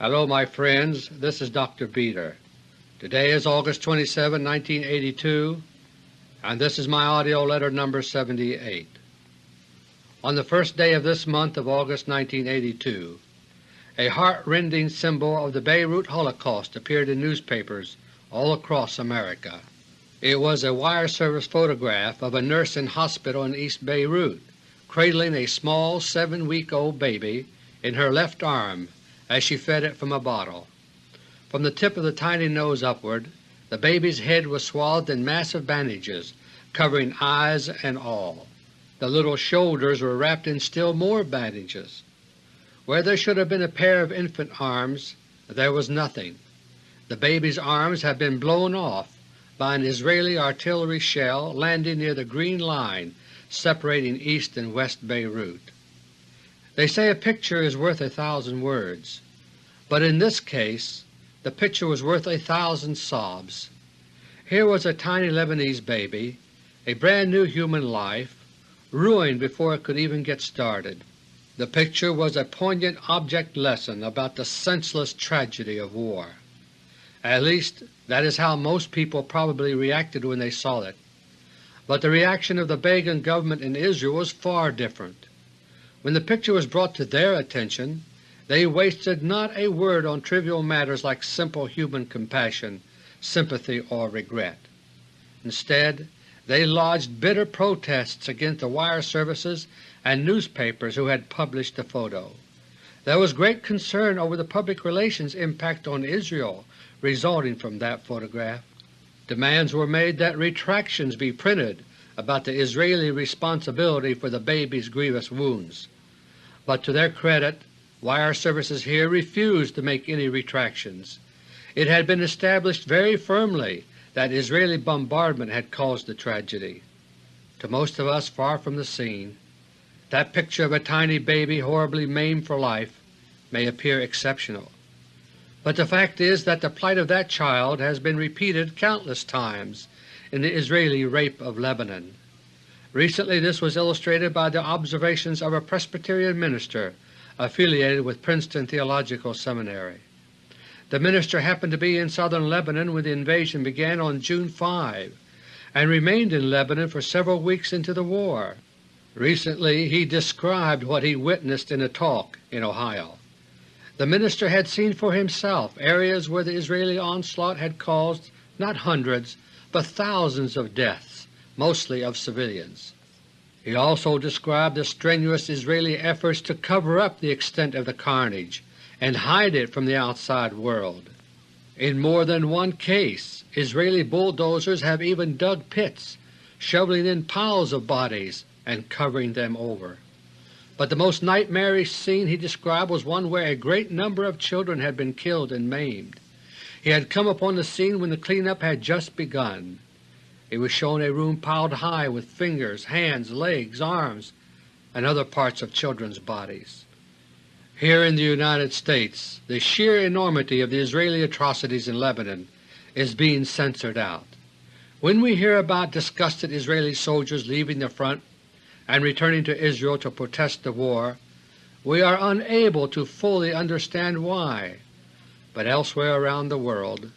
Hello my friends, this is Dr. Beter. Today is August 27, 1982, and this is my AUDIO LETTER No. 78. On the first day of this month of August 1982, a heart-rending symbol of the Beirut Holocaust appeared in newspapers all across America. It was a wire service photograph of a nurse in hospital in East Beirut cradling a small seven-week-old baby in her left arm as she fed it from a bottle. From the tip of the tiny nose upward, the baby's head was swathed in massive bandages covering eyes and all. The little shoulders were wrapped in still more bandages. Where there should have been a pair of infant arms, there was nothing. The baby's arms had been blown off by an Israeli artillery shell landing near the Green Line separating East and West Beirut. They say a picture is worth a thousand words, but in this case the picture was worth a thousand sobs. Here was a tiny Lebanese baby, a brand new human life, ruined before it could even get started. The picture was a poignant object lesson about the senseless tragedy of war. At least that is how most people probably reacted when they saw it. But the reaction of the Begin government in Israel was far different. When the picture was brought to their attention, they wasted not a word on trivial matters like simple human compassion, sympathy, or regret. Instead, they lodged bitter protests against the wire services and newspapers who had published the photo. There was great concern over the public relations impact on Israel resulting from that photograph. Demands were made that retractions be printed about the Israeli responsibility for the baby's grievous wounds but to their credit wire services here refused to make any retractions. It had been established very firmly that Israeli bombardment had caused the tragedy. To most of us far from the scene, that picture of a tiny baby horribly maimed for life may appear exceptional. But the fact is that the plight of that child has been repeated countless times in the Israeli rape of Lebanon. Recently this was illustrated by the observations of a Presbyterian minister affiliated with Princeton Theological Seminary. The minister happened to be in southern Lebanon when the invasion began on June 5 and remained in Lebanon for several weeks into the war. Recently he described what he witnessed in a talk in Ohio. The minister had seen for himself areas where the Israeli onslaught had caused not hundreds but thousands of deaths mostly of civilians. He also described the strenuous Israeli efforts to cover up the extent of the carnage and hide it from the outside world. In more than one case Israeli bulldozers have even dug pits, shoveling in piles of bodies and covering them over. But the most nightmarish scene he described was one where a great number of children had been killed and maimed. He had come upon the scene when the cleanup had just begun. He was shown a room piled high with fingers, hands, legs, arms, and other parts of children's bodies. Here in the United States the sheer enormity of the Israeli atrocities in Lebanon is being censored out. When we hear about disgusted Israeli soldiers leaving the front and returning to Israel to protest the war, we are unable to fully understand why, but elsewhere around the world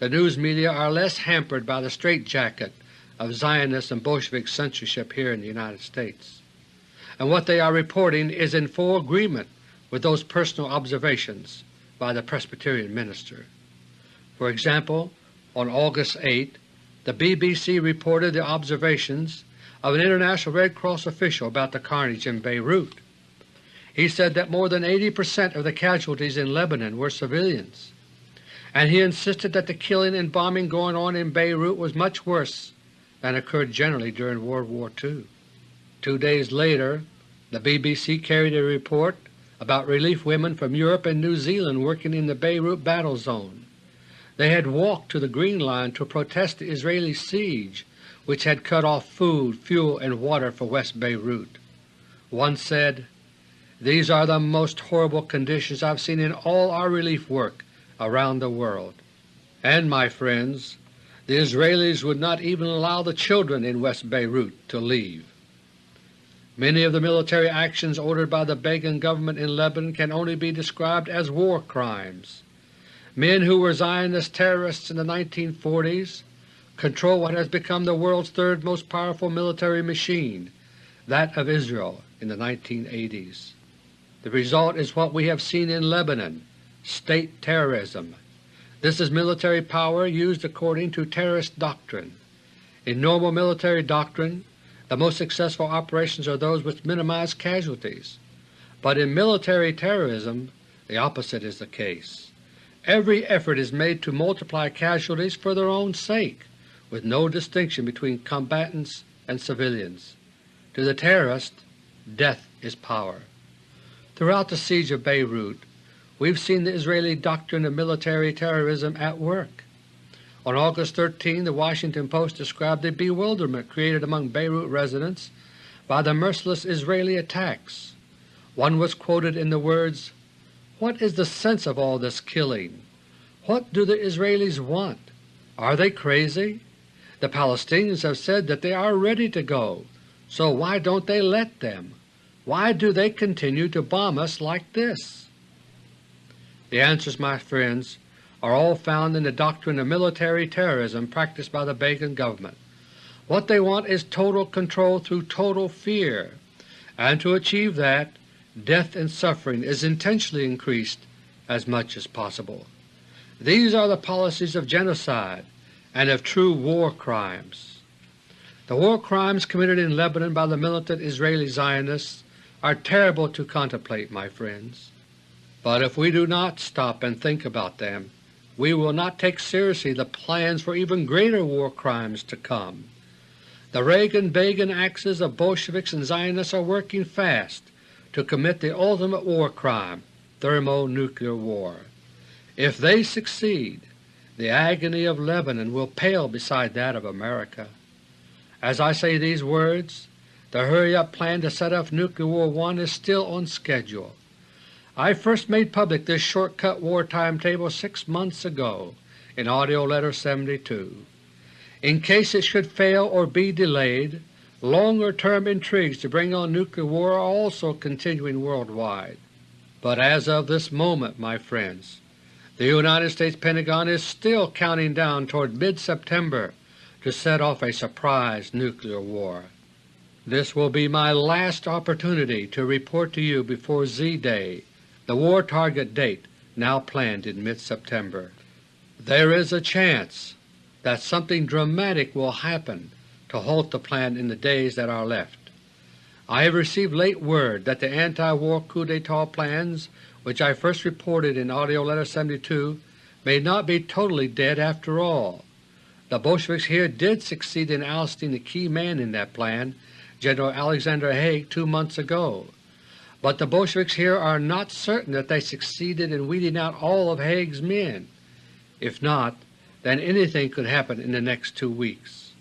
the news media are less hampered by the straitjacket of Zionist and Bolshevik censorship here in the United States, and what they are reporting is in full agreement with those personal observations by the Presbyterian minister. For example, on August 8 the BBC reported the observations of an International Red Cross official about the carnage in Beirut. He said that more than 80 percent of the casualties in Lebanon were civilians, and he insisted that the killing and bombing going on in Beirut was much worse than occurred generally during World War II. Two days later the BBC carried a report about relief women from Europe and New Zealand working in the Beirut battle zone. They had walked to the Green Line to protest the Israeli siege which had cut off food, fuel, and water for West Beirut. One said, These are the most horrible conditions I've seen in all our relief work around the world. And, my friends, the Israelis would not even allow the children in West Beirut to leave. Many of the military actions ordered by the Begin government in Lebanon can only be described as war crimes. Men who were Zionist terrorists in the 1940s control what has become the world's third most powerful military machine, that of Israel, in the 1980s. The result is what we have seen in Lebanon, state terrorism. This is military power used according to terrorist doctrine. In normal military doctrine, the most successful operations are those which minimize casualties, but in military terrorism the opposite is the case. Every effort is made to multiply casualties for their own sake, with no distinction between combatants and civilians. To the terrorist, death is power. Throughout the siege of Beirut, we have seen the Israeli doctrine of military terrorism at work. On August 13 the Washington Post described the bewilderment created among Beirut residents by the merciless Israeli attacks. One was quoted in the words, What is the sense of all this killing? What do the Israelis want? Are they crazy? The Palestinians have said that they are ready to go, so why don't they let them? Why do they continue to bomb us like this? The answers, my friends, are all found in the doctrine of military terrorism practiced by the Begin government. What they want is total control through total fear, and to achieve that, death and suffering is intentionally increased as much as possible. These are the policies of genocide and of true war crimes. The war crimes committed in Lebanon by the militant Israeli Zionists are terrible to contemplate, my friends. But if we do not stop and think about them, we will not take seriously the plans for even greater war crimes to come. The Reagan-Begin axes of Bolsheviks and Zionists are working fast to commit the ultimate war crime, thermonuclear war. If they succeed, the agony of Lebanon will pale beside that of America. As I say these words, the hurry-up plan to set off Nuclear War One is still on schedule. I first made public this shortcut war timetable six months ago in AUDIO LETTER No. 72. In case it should fail or be delayed, longer-term intrigues to bring on nuclear war are also continuing worldwide. But as of this moment, my friends, the United States Pentagon is still counting down toward mid-September to set off a surprise nuclear war. This will be my last opportunity to report to you before Z-Day the war target date now planned in mid-September. There is a chance that something dramatic will happen to halt the plan in the days that are left. I have received late word that the anti-war coup d'etat plans which I first reported in AUDIO LETTER No. 72 may not be totally dead after all. The Bolsheviks here did succeed in ousting the key man in that plan, General Alexander Haig, two months ago. But the Bolsheviks here are not certain that they succeeded in weeding out all of Haig's men. If not, then anything could happen in the next two weeks.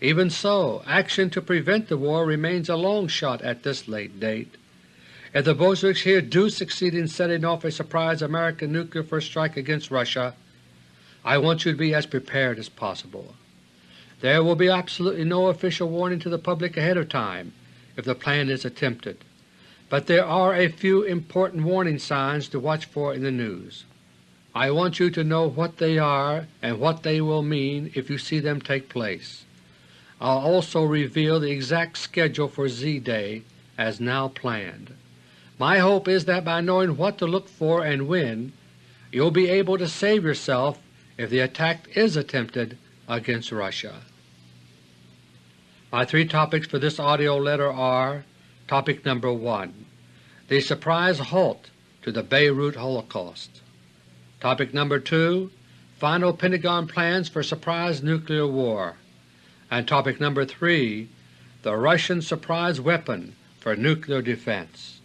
Even so, action to prevent the war remains a long shot at this late date. If the Bolsheviks here do succeed in setting off a surprise American nuclear first strike against Russia, I want you to be as prepared as possible. There will be absolutely no official warning to the public ahead of time if the plan is attempted but there are a few important warning signs to watch for in the news. I want you to know what they are and what they will mean if you see them take place. I'll also reveal the exact schedule for Z-Day as now planned. My hope is that by knowing what to look for and when, you'll be able to save yourself if the attack is attempted against Russia. My three topics for this AUDIO letter are Topic number 1 The surprise halt to the Beirut Holocaust Topic number 2 Final Pentagon plans for surprise nuclear war and Topic number 3 The Russian surprise weapon for nuclear defense.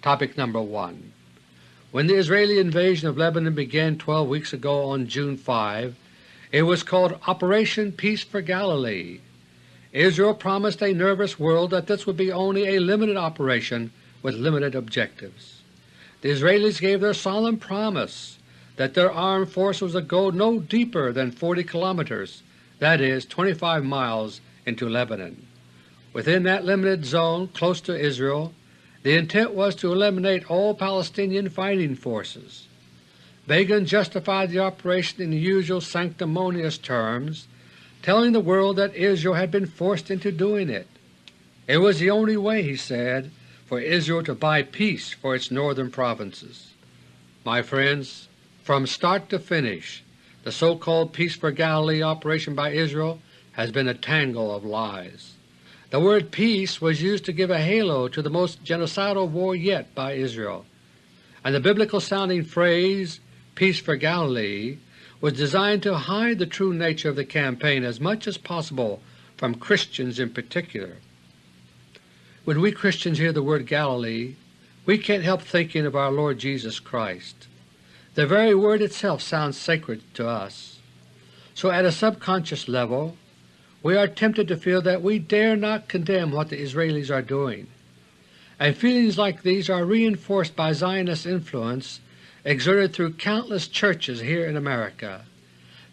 Topic number 1 When the Israeli invasion of Lebanon began 12 weeks ago on June 5, it was called Operation Peace for Galilee Israel promised a nervous world that this would be only a limited operation with limited objectives. The Israelis gave their solemn promise that their armed forces would go no deeper than 40 kilometers, that is 25 miles, into Lebanon. Within that limited zone close to Israel, the intent was to eliminate all Palestinian fighting forces. Begin justified the operation in the usual sanctimonious terms, telling the world that Israel had been forced into doing it. It was the only way, he said, for Israel to buy peace for its northern provinces. My friends, from start to finish, the so-called Peace for Galilee operation by Israel has been a tangle of lies. The word peace was used to give a halo to the most genocidal war yet by Israel, and the biblical-sounding phrase Peace for Galilee was designed to hide the true nature of the campaign as much as possible from Christians in particular. When we Christians hear the word Galilee, we can't help thinking of our Lord Jesus Christ. The very word itself sounds sacred to us. So at a subconscious level, we are tempted to feel that we dare not condemn what the Israelis are doing, and feelings like these are reinforced by Zionist influence exerted through countless churches here in America.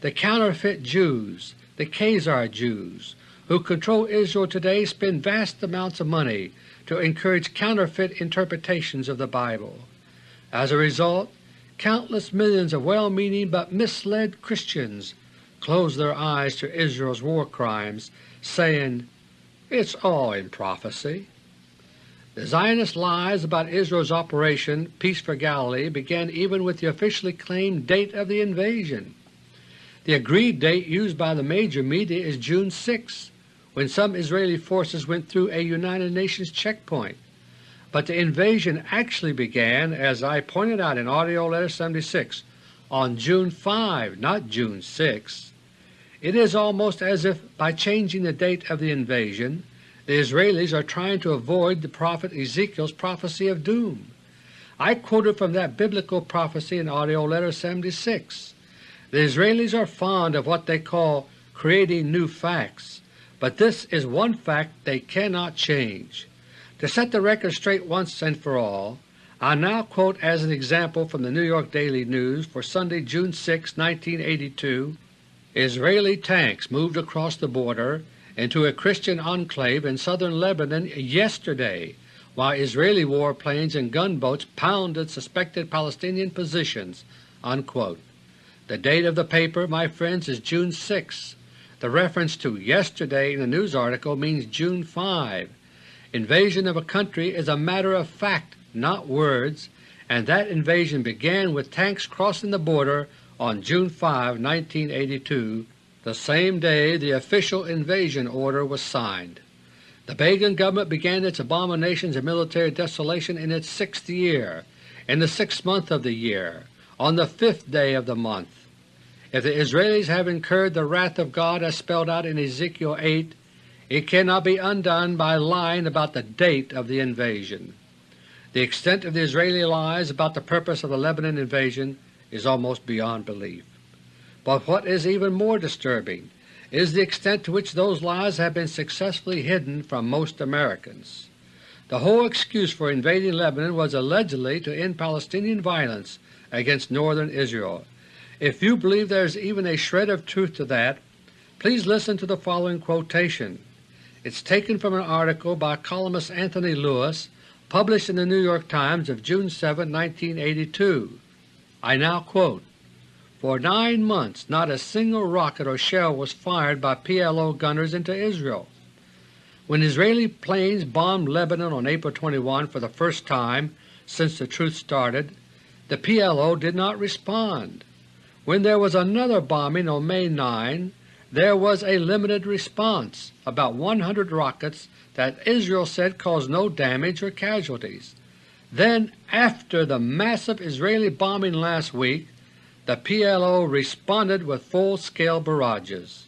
The counterfeit Jews, the Khazar Jews, who control Israel today spend vast amounts of money to encourage counterfeit interpretations of the Bible. As a result, countless millions of well-meaning but misled Christians close their eyes to Israel's war crimes, saying, It's all in prophecy. The Zionist lies about Israel's Operation Peace for Galilee began even with the officially claimed date of the invasion. The agreed date used by the major media is June 6, when some Israeli forces went through a United Nations checkpoint. But the invasion actually began, as I pointed out in AUDIO LETTER 76, on June 5, not June 6. It is almost as if by changing the date of the invasion, the Israelis are trying to avoid the prophet Ezekiel's prophecy of doom. I quoted from that biblical prophecy in AUDIO LETTER 76. The Israelis are fond of what they call creating new facts, but this is one fact they cannot change. To set the record straight once and for all, I now quote as an example from the New York Daily News for Sunday, June 6, 1982, Israeli tanks moved across the border into a Christian enclave in southern Lebanon yesterday while Israeli warplanes and gunboats pounded suspected Palestinian positions." Unquote. The date of the paper, my friends, is June 6. The reference to yesterday in the news article means June 5. Invasion of a country is a matter of fact, not words, and that invasion began with tanks crossing the border on June 5, 1982, the same day the official invasion order was signed. The Begin government began its abominations of military desolation in its sixth year, in the sixth month of the year, on the fifth day of the month. If the Israelis have incurred the wrath of God as spelled out in Ezekiel 8, it cannot be undone by lying about the date of the invasion. The extent of the Israeli lies about the purpose of the Lebanon invasion is almost beyond belief. But what is even more disturbing is the extent to which those lies have been successfully hidden from most Americans. The whole excuse for invading Lebanon was allegedly to end Palestinian violence against northern Israel, if you believe there is even a shred of truth to that, please listen to the following quotation. It is taken from an article by columnist Anthony Lewis published in the New York Times of June 7, 1982. I now quote, For nine months not a single rocket or shell was fired by PLO gunners into Israel. When Israeli planes bombed Lebanon on April 21 for the first time since the truce started, the PLO did not respond. When there was another bombing on May 9, there was a limited response, about 100 rockets that Israel said caused no damage or casualties. Then, after the massive Israeli bombing last week, the PLO responded with full-scale barrages.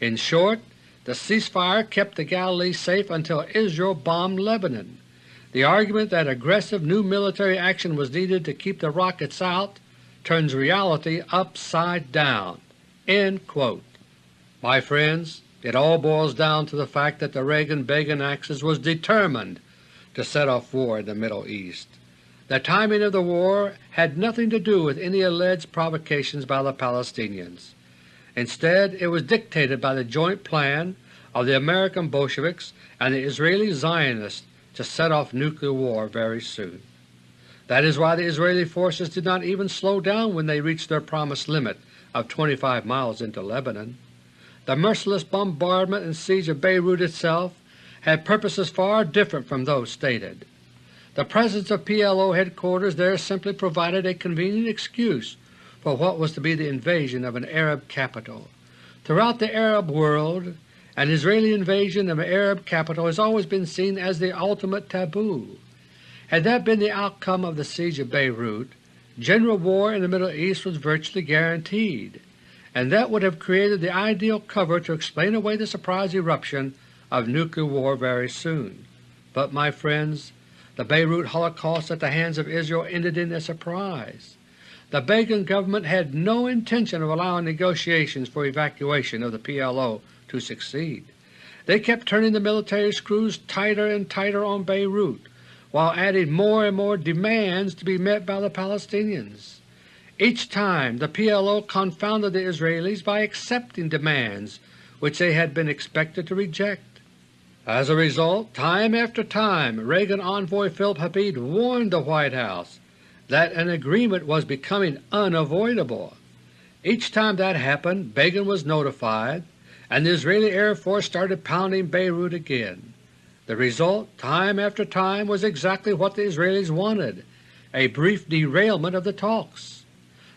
In short, the ceasefire kept the Galilee safe until Israel bombed Lebanon. The argument that aggressive new military action was needed to keep the rockets out turns reality upside down." My friends, it all boils down to the fact that the Reagan-Begin axis was determined to set off war in the Middle East. The timing of the war had nothing to do with any alleged provocations by the Palestinians. Instead, it was dictated by the joint plan of the American Bolsheviks and the Israeli Zionists to set off nuclear war very soon. That is why the Israeli forces did not even slow down when they reached their promised limit of 25 miles into Lebanon. The merciless bombardment and siege of Beirut itself had purposes far different from those stated. The presence of PLO headquarters there simply provided a convenient excuse for what was to be the invasion of an Arab capital. Throughout the Arab world, an Israeli invasion of an Arab capital has always been seen as the ultimate taboo. Had that been the outcome of the siege of Beirut, general war in the Middle East was virtually guaranteed, and that would have created the ideal cover to explain away the surprise eruption of nuclear war very soon. But, my friends, the Beirut Holocaust at the hands of Israel ended in a surprise. The Begin government had no intention of allowing negotiations for evacuation of the PLO to succeed. They kept turning the military screws tighter and tighter on Beirut, while adding more and more demands to be met by the Palestinians. Each time the PLO confounded the Israelis by accepting demands which they had been expected to reject. As a result, time after time Reagan envoy Philip Habib warned the White House that an agreement was becoming unavoidable. Each time that happened Begin was notified, and the Israeli Air Force started pounding Beirut again. The result, time after time, was exactly what the Israelis wanted, a brief derailment of the talks.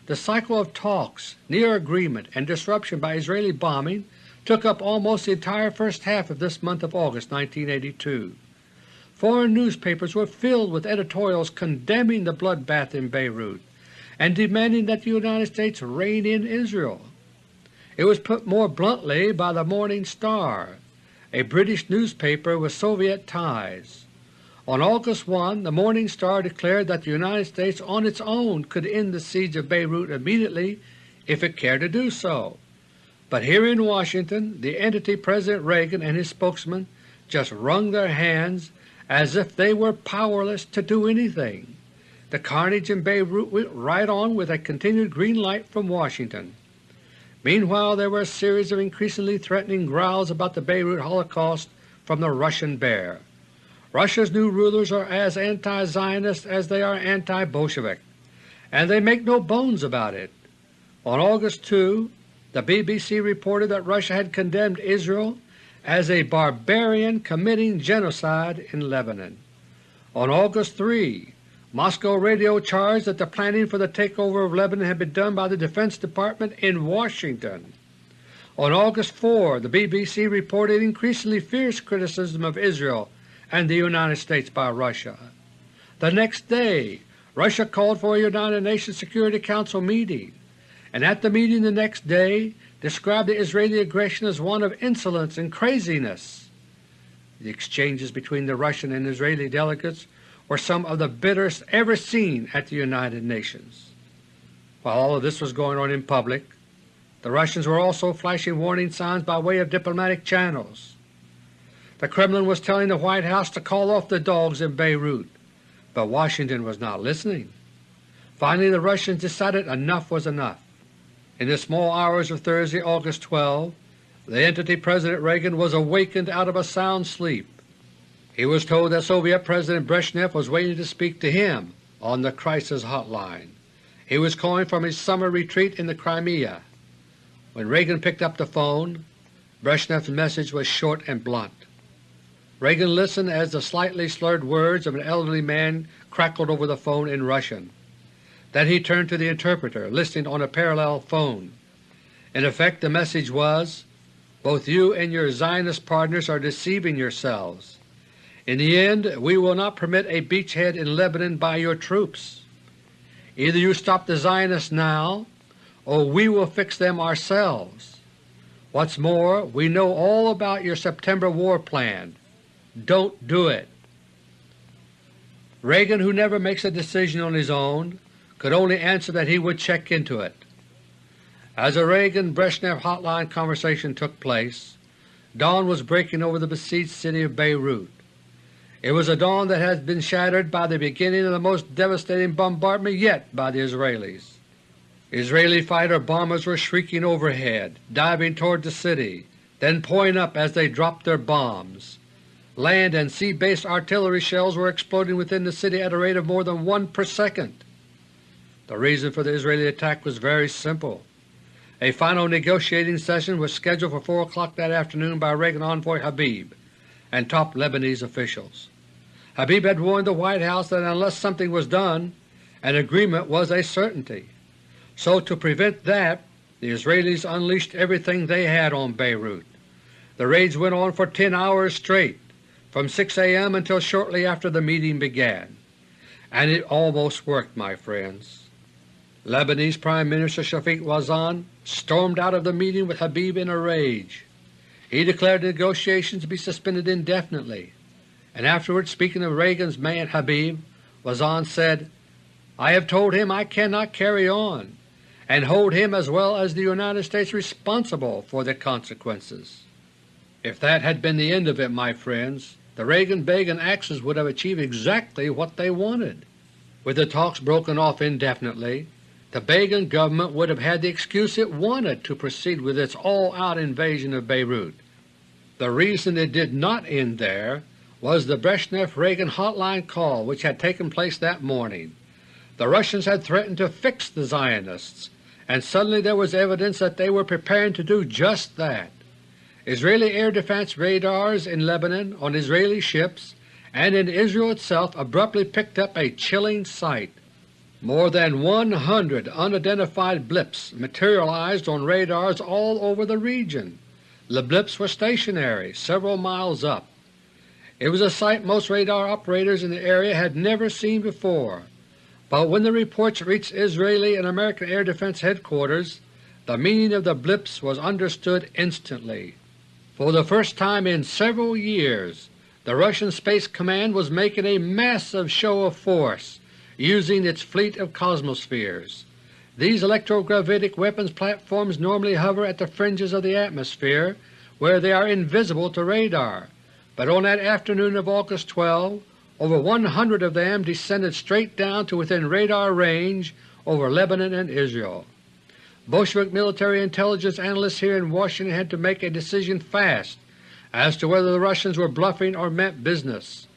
The cycle of talks, near agreement, and disruption by Israeli bombing took up almost the entire first half of this month of August 1982. Foreign newspapers were filled with editorials condemning the bloodbath in Beirut and demanding that the United States rein in Israel. It was put more bluntly by the Morning Star, a British newspaper with Soviet ties. On August 1, the Morning Star declared that the United States on its own could end the siege of Beirut immediately if it cared to do so. But here in Washington the entity President Reagan and his spokesman just wrung their hands as if they were powerless to do anything. The carnage in Beirut went right on with a continued green light from Washington. Meanwhile there were a series of increasingly threatening growls about the Beirut Holocaust from the Russian bear. Russia's new rulers are as anti-Zionist as they are anti-Bolshevik, and they make no bones about it. On August 2, the BBC reported that Russia had condemned Israel as a barbarian committing genocide in Lebanon. On August 3, Moscow radio charged that the planning for the takeover of Lebanon had been done by the Defense Department in Washington. On August 4, the BBC reported increasingly fierce criticism of Israel and the United States by Russia. The next day, Russia called for a United Nations Security Council meeting, and at the meeting the next day described the Israeli aggression as one of insolence and craziness. The exchanges between the Russian and Israeli delegates were some of the bitterest ever seen at the United Nations. While all of this was going on in public, the Russians were also flashing warning signs by way of diplomatic channels. The Kremlin was telling the White House to call off the dogs in Beirut, but Washington was not listening. Finally the Russians decided enough was enough. In the small hours of Thursday, August 12, the entity President Reagan was awakened out of a sound sleep he was told that Soviet President Brezhnev was waiting to speak to him on the crisis hotline. He was calling from his summer retreat in the Crimea. When Reagan picked up the phone, Brezhnev's message was short and blunt. Reagan listened as the slightly slurred words of an elderly man crackled over the phone in Russian. Then he turned to the interpreter, listening on a parallel phone. In effect the message was, Both you and your Zionist partners are deceiving yourselves. In the end, we will not permit a beachhead in Lebanon by your troops. Either you stop the Zionists now, or we will fix them ourselves. What's more, we know all about your September war plan. Don't do it. Reagan, who never makes a decision on his own, could only answer that he would check into it. As a Reagan-Brezhnev hotline conversation took place, dawn was breaking over the besieged city of Beirut. It was a dawn that had been shattered by the beginning of the most devastating bombardment yet by the Israelis. Israeli fighter bombers were shrieking overhead, diving toward the city, then pouring up as they dropped their bombs. Land and sea-based artillery shells were exploding within the city at a rate of more than one per second. The reason for the Israeli attack was very simple. A final negotiating session was scheduled for 4 o'clock that afternoon by Reagan envoy Habib and top Lebanese officials. Habib had warned the White House that unless something was done, an agreement was a certainty. So to prevent that, the Israelis unleashed everything they had on Beirut. The raids went on for 10 hours straight, from 6 a.m. until shortly after the meeting began. And it almost worked, my friends. Lebanese Prime Minister Shafiq Wazan stormed out of the meeting with Habib in a rage. He declared the negotiations to be suspended indefinitely, and afterwards speaking of Reagan's man Habib, Wazan said, I have told him I cannot carry on, and hold him as well as the United States responsible for the consequences. If that had been the end of it, my friends, the Reagan-Begin axis would have achieved exactly what they wanted. With the talks broken off indefinitely, the Begin government would have had the excuse it wanted to proceed with its all-out invasion of Beirut. The reason it did not end there was the Brezhnev-Reagan hotline call which had taken place that morning. The Russians had threatened to fix the Zionists, and suddenly there was evidence that they were preparing to do just that. Israeli air defense radars in Lebanon, on Israeli ships, and in Israel itself abruptly picked up a chilling sight. More than 100 unidentified blips materialized on radars all over the region. The blips were stationary several miles up. It was a sight most radar operators in the area had never seen before, but when the reports reached Israeli and American Air Defense Headquarters, the meaning of the blips was understood instantly. For the first time in several years, the Russian Space Command was making a massive show of force using its fleet of Cosmospheres. These electrogravitic weapons platforms normally hover at the fringes of the atmosphere where they are invisible to radar, but on that afternoon of August 12 over 100 of them descended straight down to within radar range over Lebanon and Israel. Bolshevik military intelligence analysts here in Washington had to make a decision fast as to whether the Russians were bluffing or meant business.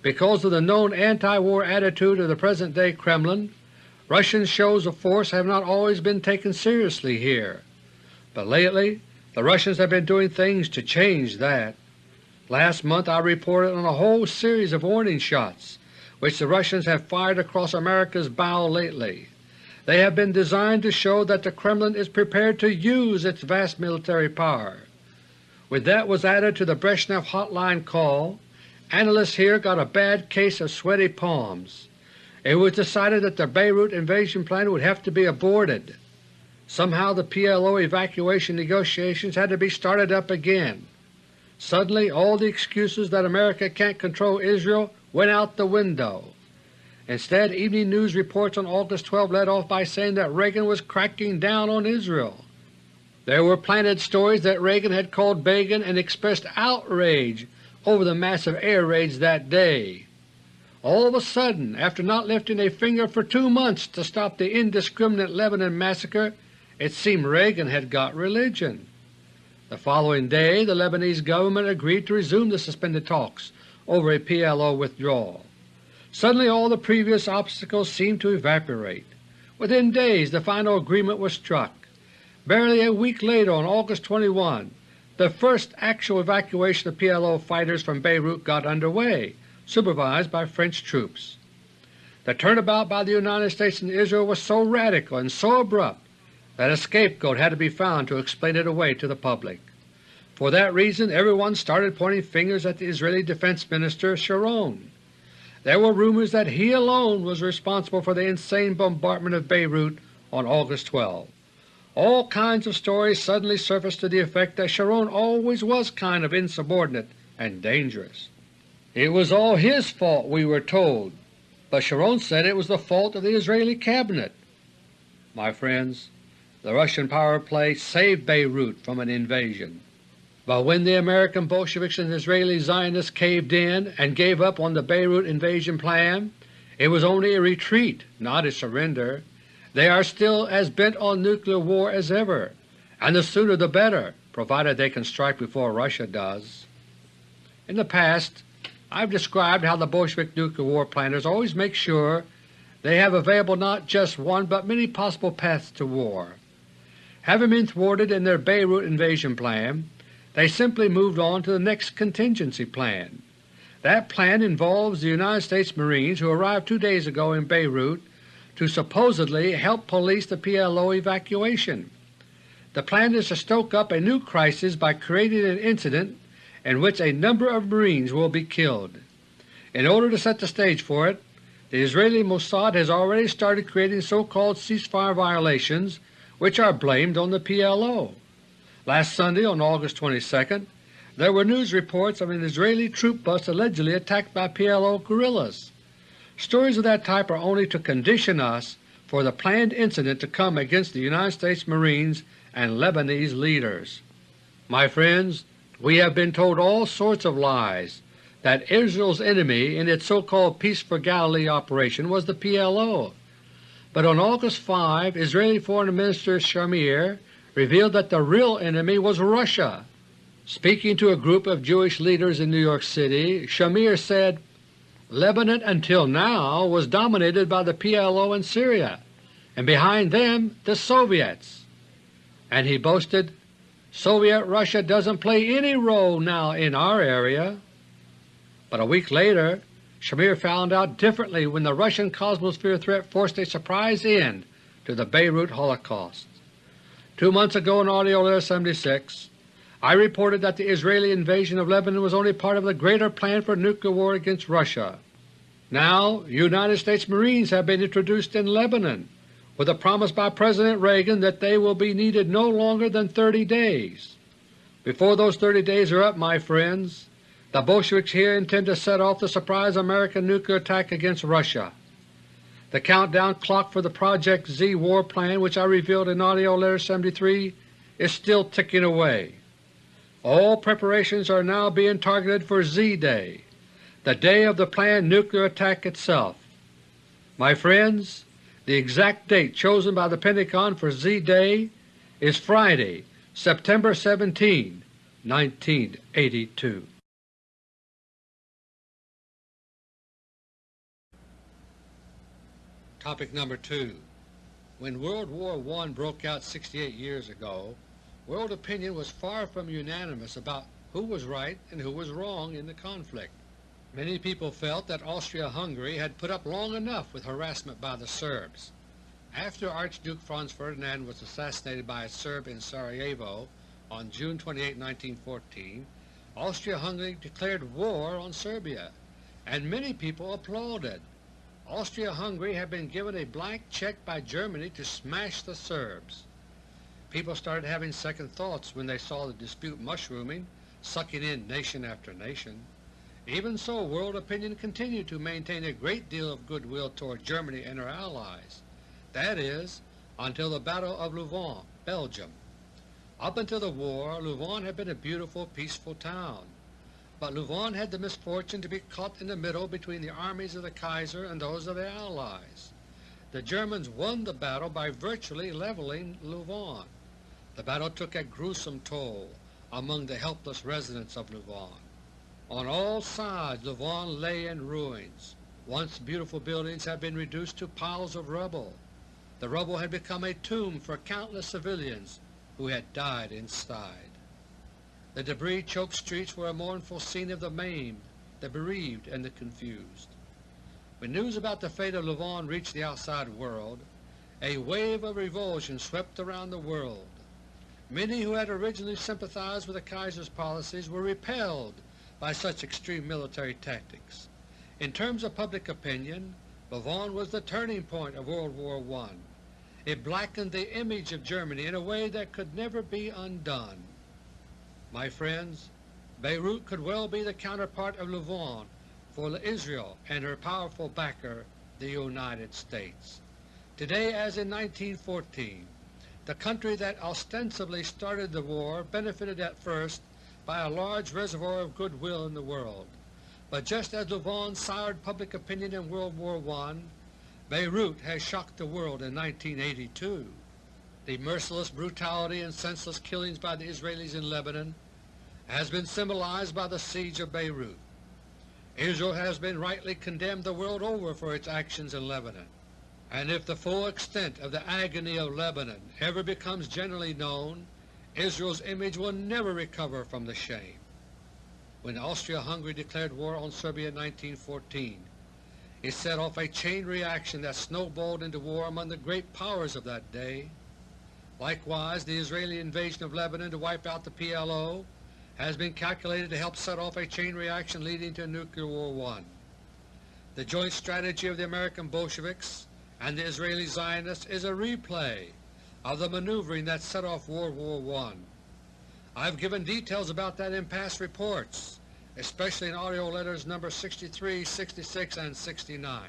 Because of the known anti-war attitude of the present-day Kremlin, Russian shows of force have not always been taken seriously here, but lately the Russians have been doing things to change that. Last month I reported on a whole series of warning shots which the Russians have fired across America's bow lately. They have been designed to show that the Kremlin is prepared to use its vast military power. When that was added to the Brezhnev hotline call, Analysts here got a bad case of sweaty palms. It was decided that the Beirut invasion plan would have to be aborted. Somehow the PLO evacuation negotiations had to be started up again. Suddenly all the excuses that America can't control Israel went out the window. Instead, Evening News reports on August 12 led off by saying that Reagan was cracking down on Israel. There were planted stories that Reagan had called Begin and expressed outrage over the massive air raids that day. All of a sudden, after not lifting a finger for two months to stop the indiscriminate Lebanon massacre, it seemed Reagan had got religion. The following day the Lebanese government agreed to resume the suspended talks over a PLO withdrawal. Suddenly all the previous obstacles seemed to evaporate. Within days the final agreement was struck. Barely a week later, on August 21, the first actual evacuation of PLO fighters from Beirut got underway, supervised by French troops. The turnabout by the United States and Israel was so radical and so abrupt that a scapegoat had to be found to explain it away to the public. For that reason everyone started pointing fingers at the Israeli Defense Minister Sharon. There were rumors that he alone was responsible for the insane bombardment of Beirut on August 12 all kinds of stories suddenly surfaced to the effect that Sharon always was kind of insubordinate and dangerous. It was all his fault, we were told, but Sharon said it was the fault of the Israeli cabinet. My friends, the Russian power play saved Beirut from an invasion. But when the American Bolsheviks and Israeli Zionists caved in and gave up on the Beirut invasion plan, it was only a retreat, not a surrender. They are still as bent on nuclear war as ever, and the sooner the better, provided they can strike before Russia does. In the past I have described how the Bolshevik nuclear war planners always make sure they have available not just one but many possible paths to war. Having been thwarted in their Beirut invasion plan, they simply moved on to the next contingency plan. That plan involves the United States Marines who arrived two days ago in Beirut to supposedly help police the PLO evacuation. The plan is to stoke up a new crisis by creating an incident in which a number of Marines will be killed. In order to set the stage for it, the Israeli Mossad has already started creating so-called ceasefire violations which are blamed on the PLO. Last Sunday, on August 22, there were news reports of an Israeli troop bus allegedly attacked by PLO guerrillas. Stories of that type are only to condition us for the planned incident to come against the United States Marines and Lebanese leaders. My friends, we have been told all sorts of lies that Israel's enemy in its so-called Peace for Galilee operation was the PLO, but on August 5 Israeli Foreign Minister Shamir revealed that the real enemy was Russia. Speaking to a group of Jewish leaders in New York City, Shamir said, Lebanon until now was dominated by the PLO in Syria, and behind them the Soviets. And he boasted, Soviet Russia doesn't play any role now in our area. But a week later Shamir found out differently when the Russian Cosmosphere threat forced a surprise end to the Beirut Holocaust. Two months ago in AUDIO LETTER No. 76 I reported that the Israeli invasion of Lebanon was only part of the greater plan for nuclear war against Russia. Now United States Marines have been introduced in Lebanon with a promise by President Reagan that they will be needed no longer than 30 days. Before those 30 days are up, my friends, the Bolsheviks here intend to set off the surprise American nuclear attack against Russia. The countdown clock for the Project Z war plan which I revealed in AUDIO LETTER No. 73 is still ticking away. All preparations are now being targeted for Z-Day, the day of the planned nuclear attack itself. My friends, the exact date chosen by the Pentagon for Z-Day is Friday, September 17, 1982. Topic number 2 When World War I broke out 68 years ago, world opinion was far from unanimous about who was right and who was wrong in the conflict. Many people felt that Austria-Hungary had put up long enough with harassment by the Serbs. After Archduke Franz Ferdinand was assassinated by a Serb in Sarajevo on June 28, 1914, Austria-Hungary declared war on Serbia, and many people applauded. Austria-Hungary had been given a blank check by Germany to smash the Serbs. People started having second thoughts when they saw the dispute mushrooming, sucking in nation after nation. Even so, world opinion continued to maintain a great deal of goodwill toward Germany and her allies, that is, until the Battle of Louvain, Belgium. Up until the war, Louvain had been a beautiful, peaceful town, but Louvain had the misfortune to be caught in the middle between the armies of the Kaiser and those of the Allies. The Germans won the battle by virtually leveling Louvain. The battle took a gruesome toll among the helpless residents of Louvain. On all sides Louvain lay in ruins. Once beautiful buildings had been reduced to piles of rubble. The rubble had become a tomb for countless civilians who had died inside. The debris-choked streets were a mournful scene of the maimed, the bereaved, and the confused. When news about the fate of Louvain reached the outside world, a wave of revulsion swept around the world. Many who had originally sympathized with the Kaiser's policies were repelled by such extreme military tactics. In terms of public opinion, Louvain was the turning point of World War I. It blackened the image of Germany in a way that could never be undone. My friends, Beirut could well be the counterpart of Louvain for Israel and her powerful backer, the United States. Today as in 1914, the country that ostensibly started the war benefited at first by a large reservoir of goodwill in the world. But just as Louvain soured public opinion in World War I, Beirut has shocked the world in 1982. the merciless brutality and senseless killings by the Israelis in Lebanon has been symbolized by the siege of Beirut. Israel has been rightly condemned the world over for its actions in Lebanon, and if the full extent of the agony of Lebanon ever becomes generally known, Israel's image will never recover from the shame. When Austria-Hungary declared war on Serbia in 1914, it set off a chain reaction that snowballed into war among the great powers of that day. Likewise, the Israeli invasion of Lebanon to wipe out the PLO has been calculated to help set off a chain reaction leading to nuclear war I. The joint strategy of the American Bolsheviks and the Israeli Zionists is a replay of the maneuvering that set off World War I. I've given details about that in past reports, especially in AUDIO letters number 63, 66, and 69.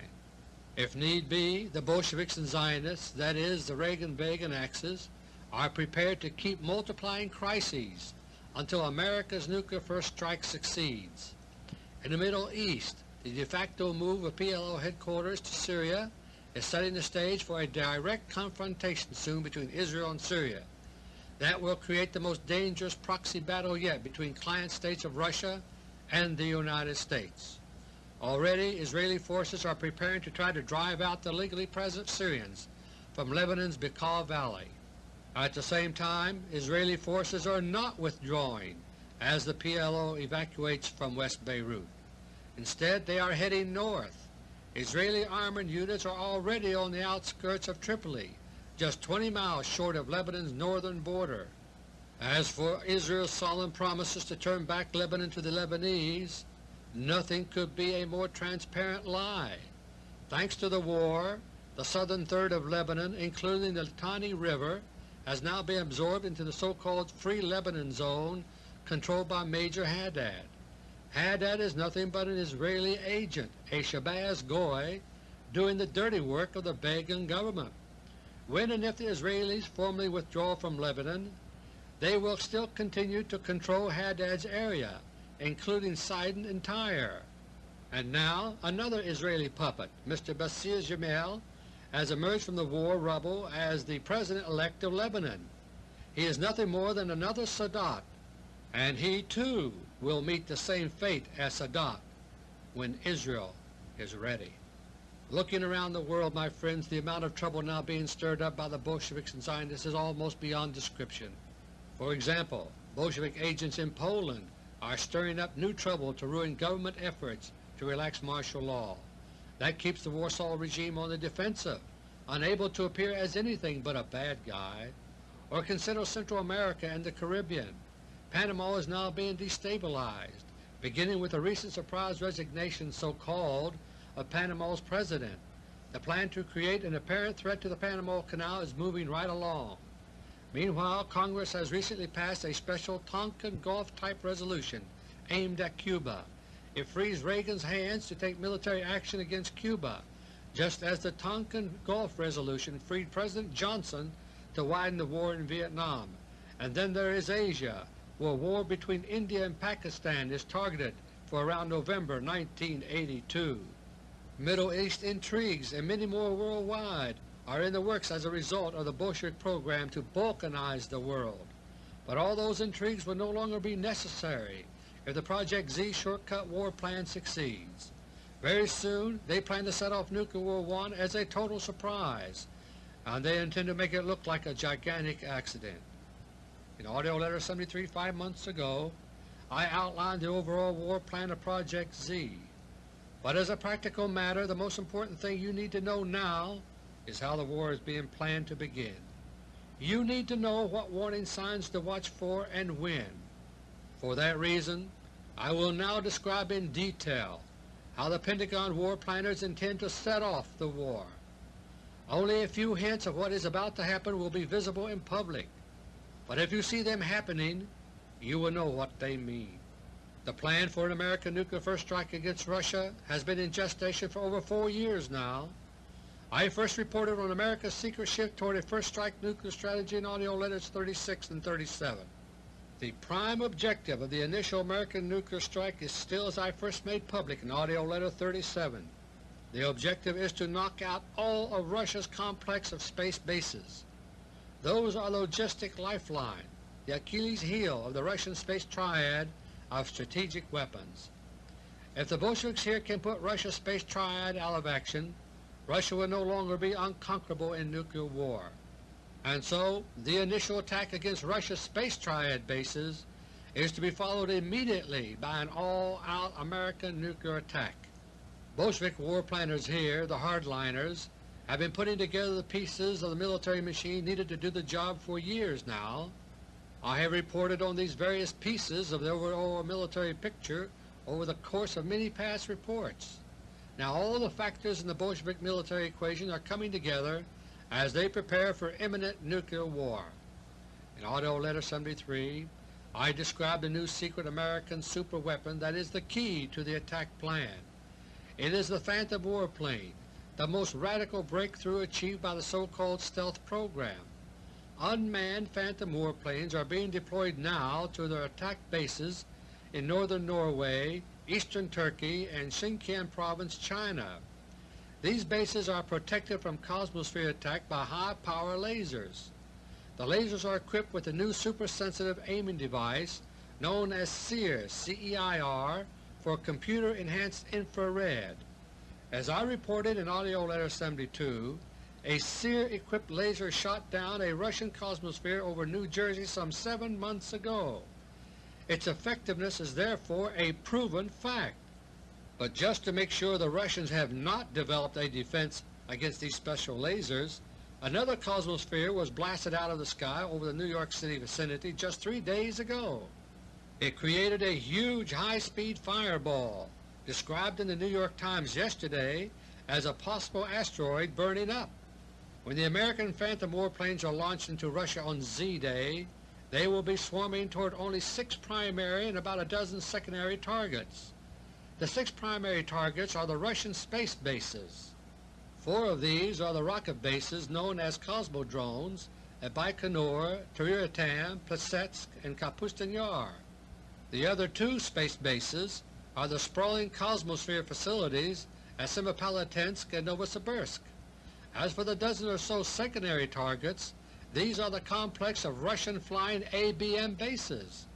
If need be, the Bolsheviks and Zionists, that is, the Reagan-Begin axis, are prepared to keep multiplying crises until America's nuclear first strike succeeds. In the Middle East, the de facto move of PLO headquarters to Syria is setting the stage for a direct confrontation soon between Israel and Syria. That will create the most dangerous proxy battle yet between client states of Russia and the United States. Already Israeli forces are preparing to try to drive out the legally present Syrians from Lebanon's Bekaa Valley. At the same time, Israeli forces are not withdrawing as the PLO evacuates from West Beirut. Instead, they are heading north. Israeli armored units are already on the outskirts of Tripoli, just 20 miles short of Lebanon's northern border. As for Israel's solemn promises to turn back Lebanon to the Lebanese, nothing could be a more transparent lie. Thanks to the war, the southern third of Lebanon, including the Litani River, has now been absorbed into the so-called Free Lebanon Zone controlled by Major Haddad. Haddad is nothing but an Israeli agent, a Shabbos Goy, doing the dirty work of the Begin government. When and if the Israelis formally withdraw from Lebanon, they will still continue to control Haddad's area, including Sidon and Tyre. And now another Israeli puppet, Mr. Bashir Gemayel, has emerged from the war rubble as the President-elect of Lebanon. He is nothing more than another Sadat, and he too will meet the same fate as Sadat when Israel is ready. Looking around the world, my friends, the amount of trouble now being stirred up by the Bolsheviks and Zionists is almost beyond description. For example, Bolshevik agents in Poland are stirring up new trouble to ruin government efforts to relax martial law. That keeps the Warsaw regime on the defensive, unable to appear as anything but a bad guy. Or consider Central America and the Caribbean. Panama is now being destabilized, beginning with the recent surprise resignation so-called of Panama's President. The plan to create an apparent threat to the Panama Canal is moving right along. Meanwhile, Congress has recently passed a special Tonkin Gulf-type resolution aimed at Cuba it frees Reagan's hands to take military action against Cuba, just as the Tonkin Gulf Resolution freed President Johnson to widen the war in Vietnam. And then there is Asia, where war between India and Pakistan is targeted for around November 1982. Middle East intrigues and many more worldwide are in the works as a result of the Bolshevik program to balkanize the world. But all those intrigues will no longer be necessary if the Project Z shortcut war plan succeeds. Very soon they plan to set off Nuclear War I as a total surprise, and they intend to make it look like a gigantic accident. In AUDIO LETTER 73 five months ago, I outlined the overall war plan of Project Z. But as a practical matter, the most important thing you need to know now is how the war is being planned to begin. You need to know what warning signs to watch for and when. For that reason, I will now describe in detail how the Pentagon war planners intend to set off the war. Only a few hints of what is about to happen will be visible in public, but if you see them happening, you will know what they mean. The plan for an American nuclear first strike against Russia has been in gestation for over four years now. I first reported on America's secret shift toward a first strike nuclear strategy in AUDIO letters 36 and 37. The prime objective of the initial American nuclear strike is still as I first made public in AUDIO LETTER 37. The objective is to knock out all of Russia's complex of space bases. Those are logistic lifeline, the Achilles heel of the Russian space triad of strategic weapons. If the Bolsheviks here can put Russia's space triad out of action, Russia will no longer be unconquerable in nuclear war. And so the initial attack against Russia's space triad bases is to be followed immediately by an all-out American nuclear attack. Bolshevik war planners here, the hardliners, have been putting together the pieces of the military machine needed to do the job for years now. I have reported on these various pieces of the overall military picture over the course of many past reports. Now all the factors in the Bolshevik military equation are coming together as they prepare for imminent nuclear war. In AUDIO LETTER 73 I described the new secret American superweapon that is the key to the attack plan. It is the Phantom warplane, the most radical breakthrough achieved by the so-called stealth program. Unmanned Phantom warplanes are being deployed now to their attack bases in northern Norway, eastern Turkey, and Xinjiang Province, China. These bases are protected from Cosmosphere attack by high-power lasers. The lasers are equipped with a new super-sensitive aiming device known as CEIR, C-E-I-R, for Computer-Enhanced Infrared. As I reported in AUDIO LETTER 72, a CEIR-equipped laser shot down a Russian Cosmosphere over New Jersey some seven months ago. Its effectiveness is therefore a proven fact. But just to make sure the Russians have not developed a defense against these special lasers, another Cosmosphere was blasted out of the sky over the New York City vicinity just three days ago. It created a huge high-speed fireball, described in the New York Times yesterday as a possible asteroid burning up. When the American Phantom warplanes are launched into Russia on Z-Day, they will be swarming toward only six primary and about a dozen secondary targets. The six primary targets are the Russian space bases. Four of these are the rocket bases known as Cosmodromes at Baikonur, Tyuratam, Plesetsk, and Kapustin Yar. The other two space bases are the sprawling Cosmosphere facilities at Semipalatinsk and Novosibirsk. As for the dozen or so secondary targets, these are the complex of Russian flying ABM bases.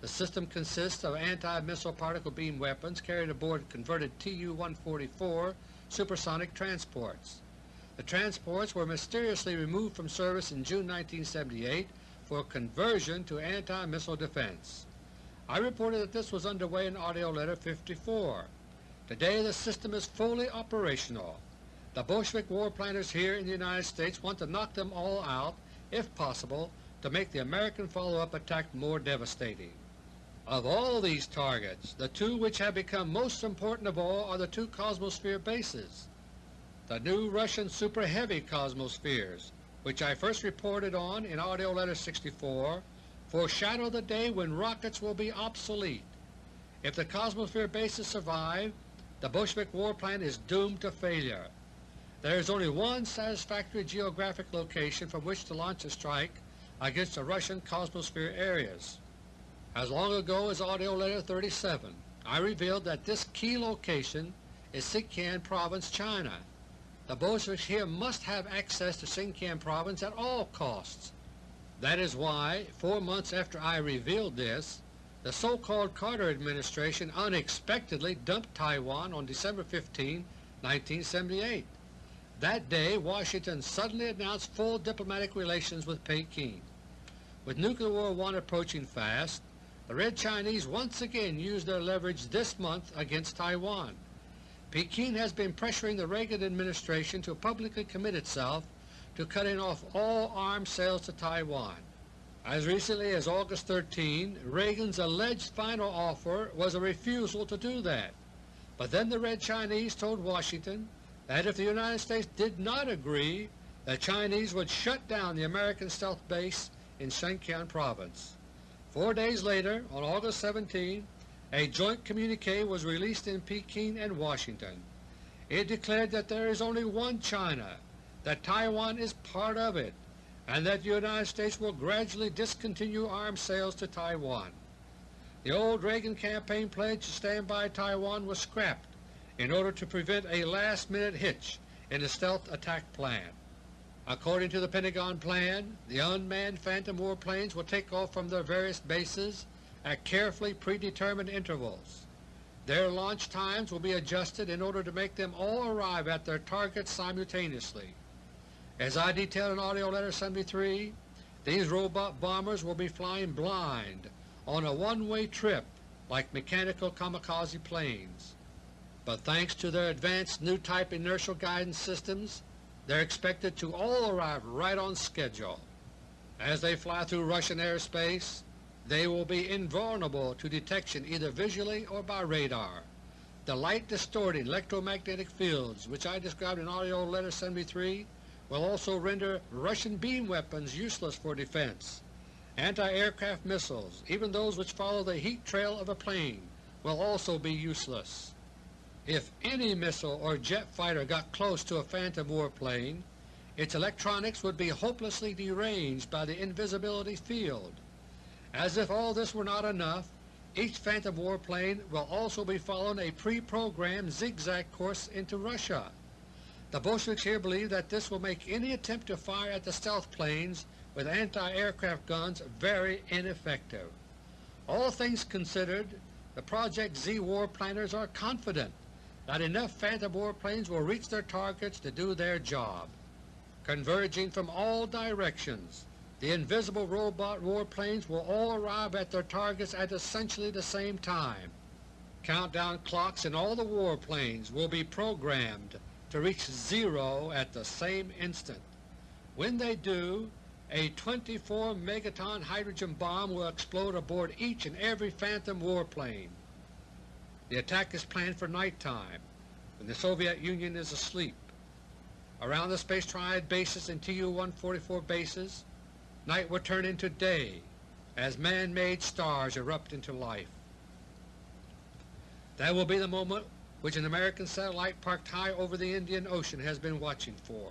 The system consists of anti-missile particle beam weapons carried aboard converted Tu-144 supersonic transports. The transports were mysteriously removed from service in June 1978 for conversion to anti-missile defense. I reported that this was underway in AUDIO LETTER No. 54. Today the system is fully operational. The Bolshevik war planners here in the United States want to knock them all out, if possible, to make the American follow-up attack more devastating. Of all these targets, the two which have become most important of all are the two Cosmosphere bases. The new Russian Super Heavy Cosmospheres, which I first reported on in AUDIO LETTER No. 64, foreshadow the day when rockets will be obsolete. If the Cosmosphere bases survive, the Bolshevik war plan is doomed to failure. There is only one satisfactory geographic location from which to launch a strike against the Russian Cosmosphere areas. As long ago as AUDIO LETTER 37, I revealed that this key location is Xinjiang Province, China. The Bolsheviks here must have access to Xinjiang Province at all costs. That is why, four months after I revealed this, the so-called Carter administration unexpectedly dumped Taiwan on December 15, 1978. That day Washington suddenly announced full diplomatic relations with Peking. With Nuclear War I approaching fast, the Red Chinese once again used their leverage this month against Taiwan. Peking has been pressuring the Reagan administration to publicly commit itself to cutting off all arms sales to Taiwan. As recently as August 13, Reagan's alleged final offer was a refusal to do that. But then the Red Chinese told Washington that if the United States did not agree, the Chinese would shut down the American stealth base in Xinjiang Province. Four days later, on August 17, a joint communique was released in Peking and Washington. It declared that there is only one China, that Taiwan is part of it, and that the United States will gradually discontinue arms sales to Taiwan. The old Reagan campaign pledge to stand by Taiwan was scrapped in order to prevent a last-minute hitch in the stealth attack plan. According to the Pentagon plan, the unmanned Phantom warplanes will take off from their various bases at carefully predetermined intervals. Their launch times will be adjusted in order to make them all arrive at their targets simultaneously. As I detailed in AUDIO LETTER No. 73, these robot bombers will be flying blind on a one-way trip like mechanical kamikaze planes. But thanks to their advanced new type inertial guidance systems, they are expected to all arrive right on schedule. As they fly through Russian airspace, they will be invulnerable to detection either visually or by radar. The light-distorting electromagnetic fields which I described in AUDIO LETTER No. 73 will also render Russian beam weapons useless for defense. Anti-aircraft missiles, even those which follow the heat trail of a plane, will also be useless. If any missile or jet fighter got close to a Phantom warplane, its electronics would be hopelessly deranged by the invisibility field. As if all this were not enough, each Phantom warplane will also be following a pre-programmed zigzag course into Russia. The Bolsheviks here believe that this will make any attempt to fire at the stealth planes with anti-aircraft guns very ineffective. All things considered, the Project Z war planners are confident that enough Phantom warplanes will reach their targets to do their job. Converging from all directions, the invisible robot warplanes will all arrive at their targets at essentially the same time. Countdown clocks in all the warplanes will be programmed to reach zero at the same instant. When they do, a 24 megaton hydrogen bomb will explode aboard each and every Phantom warplane. The attack is planned for nighttime, when the Soviet Union is asleep. Around the Space Triad bases and Tu-144 bases, night will turn into day as man-made stars erupt into life. That will be the moment which an American satellite parked high over the Indian Ocean has been watching for.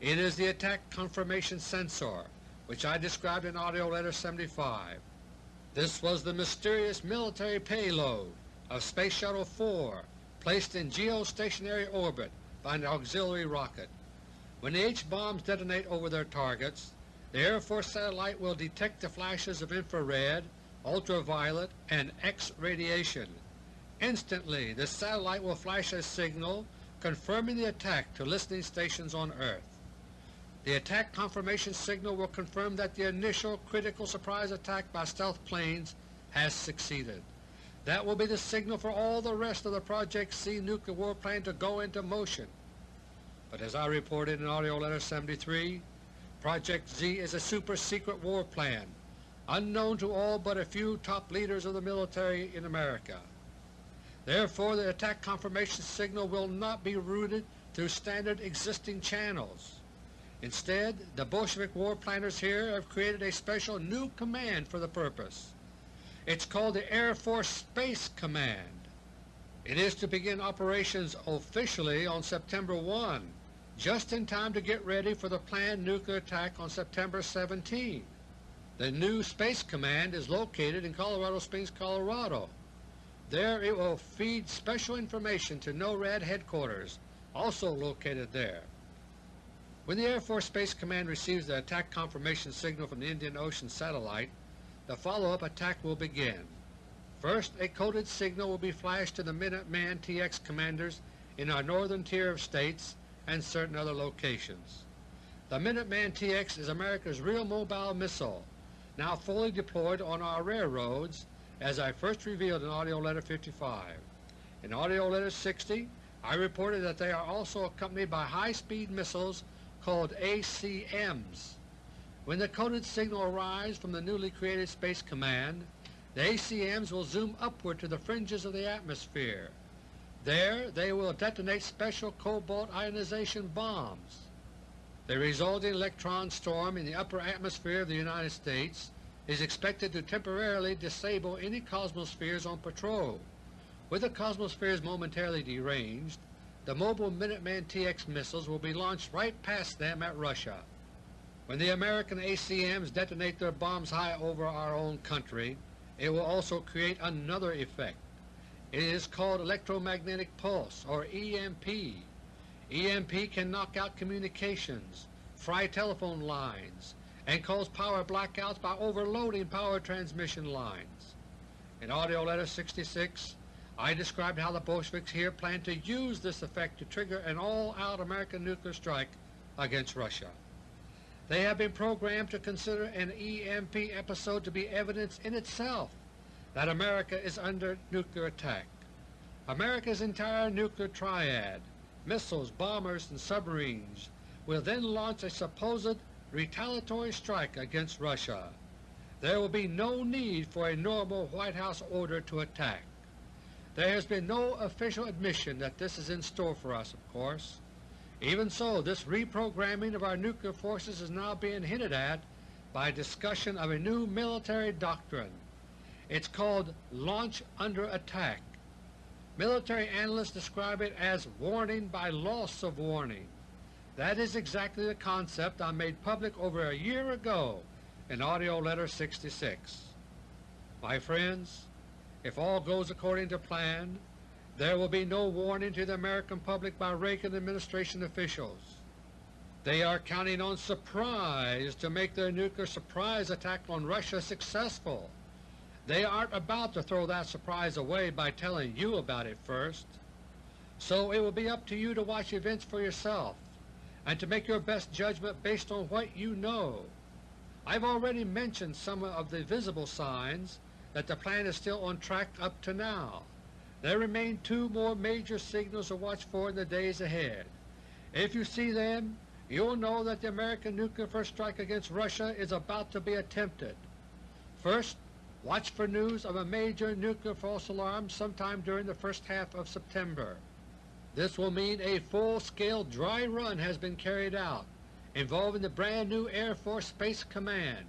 It is the Attack Confirmation Sensor which I described in AUDIO LETTER No. 75. This was the mysterious military payload of Space Shuttle 4 placed in geostationary orbit by an auxiliary rocket. When the H-bombs detonate over their targets, the Air Force satellite will detect the flashes of infrared, ultraviolet, and X radiation. Instantly the satellite will flash a signal confirming the attack to listening stations on Earth. The attack confirmation signal will confirm that the initial critical surprise attack by stealth planes has succeeded. That will be the signal for all the rest of the Project Z nuclear war plan to go into motion. But as I reported in AUDIO LETTER No. 73, Project Z is a super-secret war plan, unknown to all but a few top leaders of the military in America. Therefore the attack confirmation signal will not be routed through standard existing channels. Instead, the Bolshevik war planners here have created a special new command for the purpose. It's called the Air Force Space Command. It is to begin operations officially on September 1 just in time to get ready for the planned nuclear attack on September 17. The new Space Command is located in Colorado Springs, Colorado. There it will feed special information to NORAD headquarters, also located there. When the Air Force Space Command receives the attack confirmation signal from the Indian Ocean satellite, the follow-up attack will begin. First, a coded signal will be flashed to the Minuteman TX commanders in our northern tier of states and certain other locations. The Minuteman TX is America's real mobile missile, now fully deployed on our railroads as I first revealed in AUDIO LETTER No. 55. In AUDIO LETTER No. 60 I reported that they are also accompanied by high-speed missiles called ACMs. When the coded signal arrives from the newly created Space Command, the ACMs will zoom upward to the fringes of the atmosphere there they will detonate special cobalt ionization bombs. The resulting electron storm in the upper atmosphere of the United States is expected to temporarily disable any Cosmospheres on patrol. With the Cosmospheres momentarily deranged, the mobile Minuteman TX missiles will be launched right past them at Russia. When the American ACMs detonate their bombs high over our own country, it will also create another effect. It is called electromagnetic pulse or EMP. EMP can knock out communications, fry telephone lines, and cause power blackouts by overloading power transmission lines. In AUDIO LETTER No. 66 I described how the Bolsheviks here plan to use this effect to trigger an all-out American nuclear strike against Russia. They have been programmed to consider an EMP episode to be evidence in itself that America is under nuclear attack. America's entire nuclear triad, missiles, bombers, and submarines, will then launch a supposed retaliatory strike against Russia. There will be no need for a normal White House order to attack. There has been no official admission that this is in store for us, of course. Even so, this reprogramming of our nuclear forces is now being hinted at by discussion of a new military doctrine. It's called Launch Under Attack. Military analysts describe it as warning by loss of warning. That is exactly the concept I made public over a year ago in AUDIO LETTER No. 66. My friends, if all goes according to plan, there will be no warning to the American public by Reagan administration officials. They are counting on surprise to make their nuclear surprise attack on Russia successful. They aren't about to throw that surprise away by telling you about it first. So it will be up to you to watch events for yourself and to make your best judgment based on what you know. I've already mentioned some of the visible signs that the plan is still on track up to now. There remain two more major signals to watch for in the days ahead. If you see them, you'll know that the American nuclear first strike against Russia is about to be attempted. First, watch for news of a major nuclear false alarm sometime during the first half of September. This will mean a full-scale dry run has been carried out involving the brand new Air Force Space Command.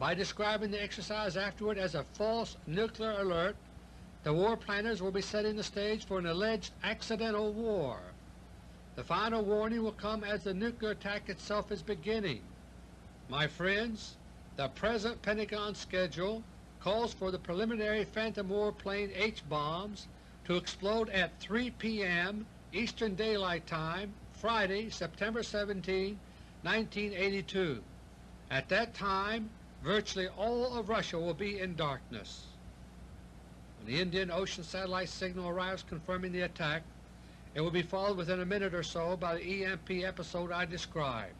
By describing the exercise afterward as a false nuclear alert, the war planners will be setting the stage for an alleged accidental war. The final warning will come as the nuclear attack itself is beginning. My friends, the present Pentagon schedule calls for the preliminary Phantom warplane H-bombs to explode at 3 p.m. Eastern Daylight Time Friday, September 17, 1982. At that time virtually all of Russia will be in darkness. When the Indian Ocean satellite signal arrives confirming the attack, it will be followed within a minute or so by the EMP episode I described.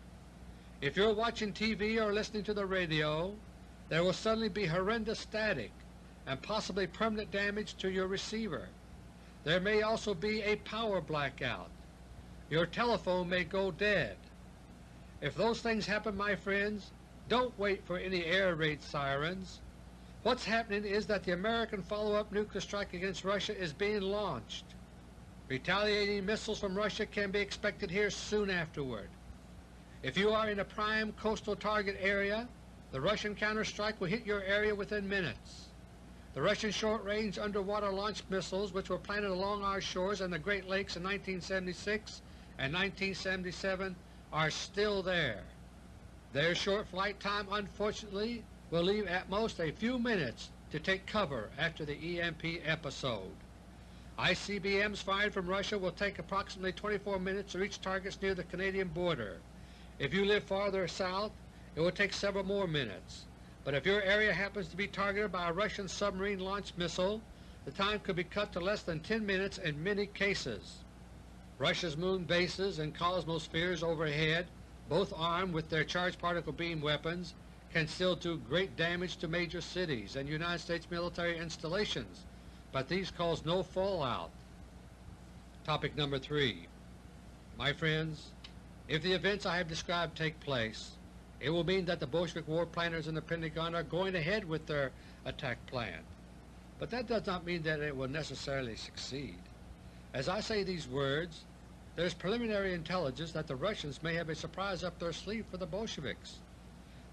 If you're watching TV or listening to the radio, there will suddenly be horrendous static and possibly permanent damage to your receiver. There may also be a power blackout. Your telephone may go dead. If those things happen, my friends, don't wait for any air raid sirens. What's happening is that the American follow-up nuclear strike against Russia is being launched. Retaliating missiles from Russia can be expected here soon afterward. If you are in a prime coastal target area, the Russian counterstrike will hit your area within minutes. The Russian short-range underwater launch missiles which were planted along our shores and the Great Lakes in 1976 and 1977 are still there. Their short flight time unfortunately will leave at most a few minutes to take cover after the EMP episode. ICBMs fired from Russia will take approximately 24 minutes to reach targets near the Canadian border. If you live farther south, it will take several more minutes but if your area happens to be targeted by a Russian submarine-launched missile, the time could be cut to less than 10 minutes in many cases. Russia's moon bases and cosmospheres overhead, both armed with their charged particle beam weapons, can still do great damage to major cities and United States military installations, but these cause no fallout. Topic number 3 My friends, if the events I have described take place, it will mean that the Bolshevik war planners in the Pentagon are going ahead with their attack plan. But that does not mean that it will necessarily succeed. As I say these words, there is preliminary intelligence that the Russians may have a surprise up their sleeve for the Bolsheviks.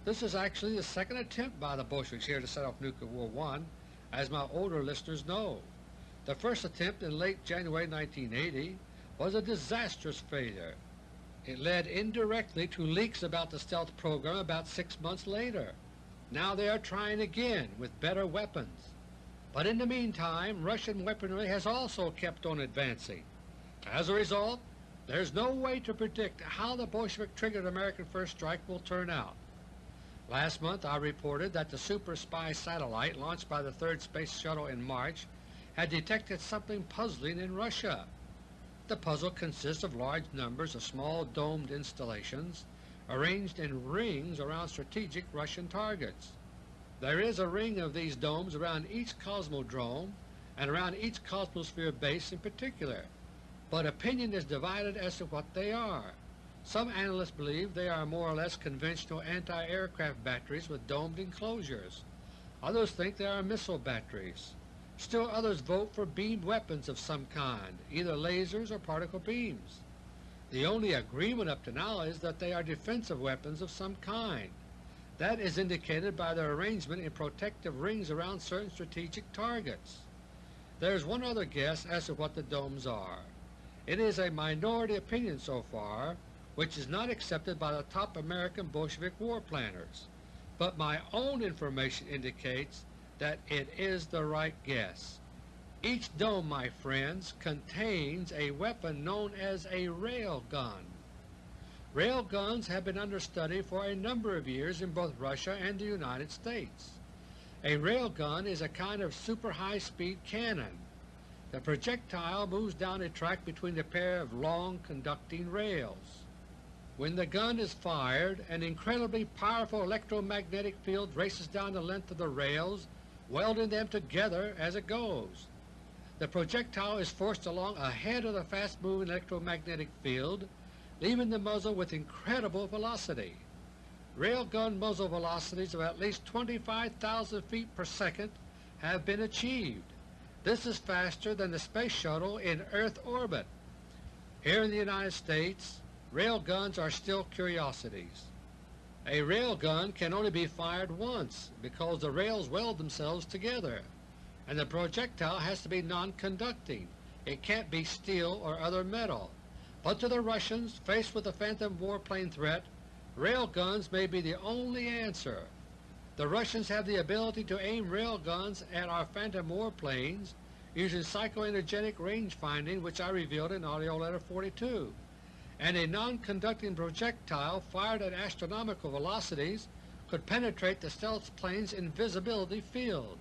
This is actually the second attempt by the Bolsheviks here to set off Nuclear War I, as my older listeners know. The first attempt in late January 1980 was a disastrous failure it led indirectly to leaks about the stealth program about six months later. Now they are trying again with better weapons. But in the meantime Russian weaponry has also kept on advancing. As a result, There is no way to predict how the Bolshevik triggered American first strike will turn out. Last month I reported that the Super Spy satellite launched by the third Space Shuttle in March had detected something puzzling in Russia. The puzzle consists of large numbers of small domed installations arranged in rings around strategic Russian targets. There is a ring of these domes around each cosmodrome and around each Cosmosphere base in particular, but opinion is divided as to what they are. Some analysts believe they are more or less conventional anti-aircraft batteries with domed enclosures. Others think they are missile batteries. Still others vote for beamed weapons of some kind, either lasers or particle beams. The only agreement up to now is that they are defensive weapons of some kind. That is indicated by their arrangement in protective rings around certain strategic targets. There is one other guess as to what the domes are. It is a minority opinion so far, which is not accepted by the top American Bolshevik war planners, but my own information indicates that it is the right guess. Each dome, my friends, contains a weapon known as a rail gun. Rail guns have been under study for a number of years in both Russia and the United States. A rail gun is a kind of super high-speed cannon. The projectile moves down a track between a pair of long conducting rails. When the gun is fired, an incredibly powerful electromagnetic field races down the length of the rails, welding them together as it goes. The projectile is forced along ahead of the fast-moving electromagnetic field, leaving the muzzle with incredible velocity. Railgun muzzle velocities of at least 25,000 feet per second have been achieved. This is faster than the Space Shuttle in Earth orbit. Here in the United States, Rail guns are still curiosities. A rail gun can only be fired once because the rails weld themselves together, and the projectile has to be non-conducting. It can't be steel or other metal. But to the Russians, faced with the Phantom warplane threat, rail guns may be the only answer. The Russians have the ability to aim rail guns at our Phantom warplanes using psychoenergetic range finding which I revealed in AUDIO LETTER 42 and a non-conducting projectile fired at astronomical velocities could penetrate the stealth plane's invisibility field.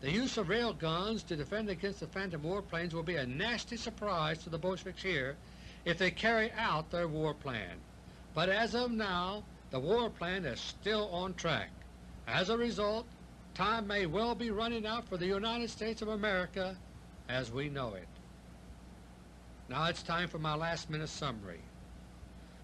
The use of rail guns to defend against the Phantom warplanes will be a nasty surprise to the Bolsheviks here if they carry out their war plan. But as of now, the war plan is still on track. As a result, time may well be running out for the United States of America as we know it. Now it's time for my last minute summary.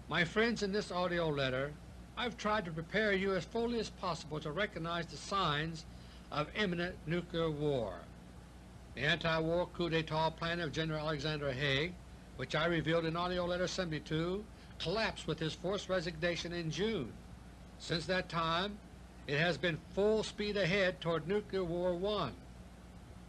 My friends, in this AUDIO letter I've tried to prepare you as fully as possible to recognize the signs of imminent nuclear war. The anti-war coup d'etat plan of General Alexander Haig, which I revealed in AUDIO LETTER 72, collapsed with his forced resignation in June. Since that time it has been full speed ahead toward Nuclear War 1.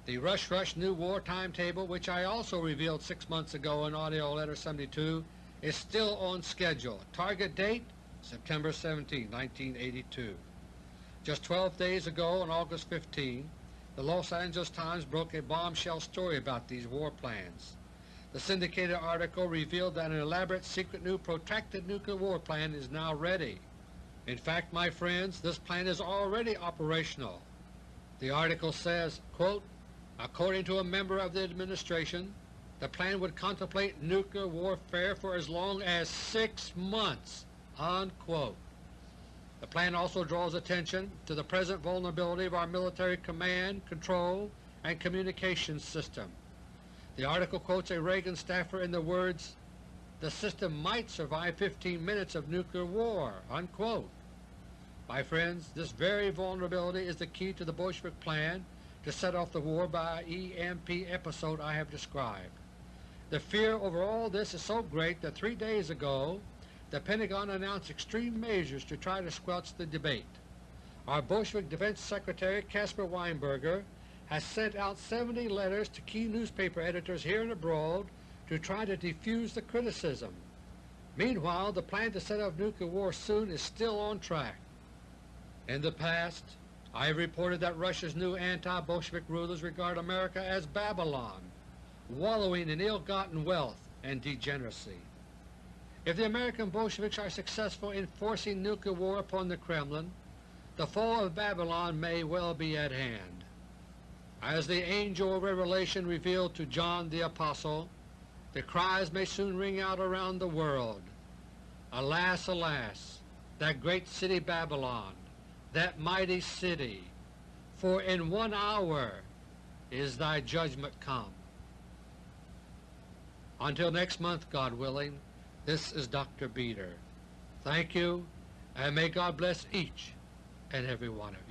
The Rush Rush New War timetable, which I also revealed six months ago in AUDIO LETTER 72, is still on schedule. Target date September 17, 1982. Just 12 days ago on August 15, the Los Angeles Times broke a bombshell story about these war plans. The syndicated article revealed that an elaborate secret new protracted nuclear war plan is now ready. In fact, my friends, this plan is already operational. The article says, quote, According to a member of the Administration, the plan would contemplate nuclear warfare for as long as six months." Unquote. The plan also draws attention to the present vulnerability of our military command, control, and communications system. The article quotes a Reagan staffer in the words, the system might survive 15 minutes of nuclear war. Unquote. My friends, this very vulnerability is the key to the Bolshevik plan to set off the war by EMP episode I have described. The fear over all this is so great that three days ago the Pentagon announced extreme measures to try to squelch the debate. Our Bolshevik Defense Secretary Caspar Weinberger has sent out 70 letters to key newspaper editors here and abroad to try to defuse the criticism. Meanwhile, the plan to set off nuclear war soon is still on track. In the past, I have reported that Russia's new anti-Bolshevik rulers regard America as Babylon, wallowing in ill-gotten wealth and degeneracy. If the American Bolsheviks are successful in forcing nuclear war upon the Kremlin, the fall of Babylon may well be at hand. As the angel of revelation revealed to John the Apostle, the cries may soon ring out around the world, Alas, alas, that great city Babylon, that mighty city, for in one hour is thy judgment come. Until next month, God willing, this is Dr. Beter. Thank you, and may God bless each and every one of you.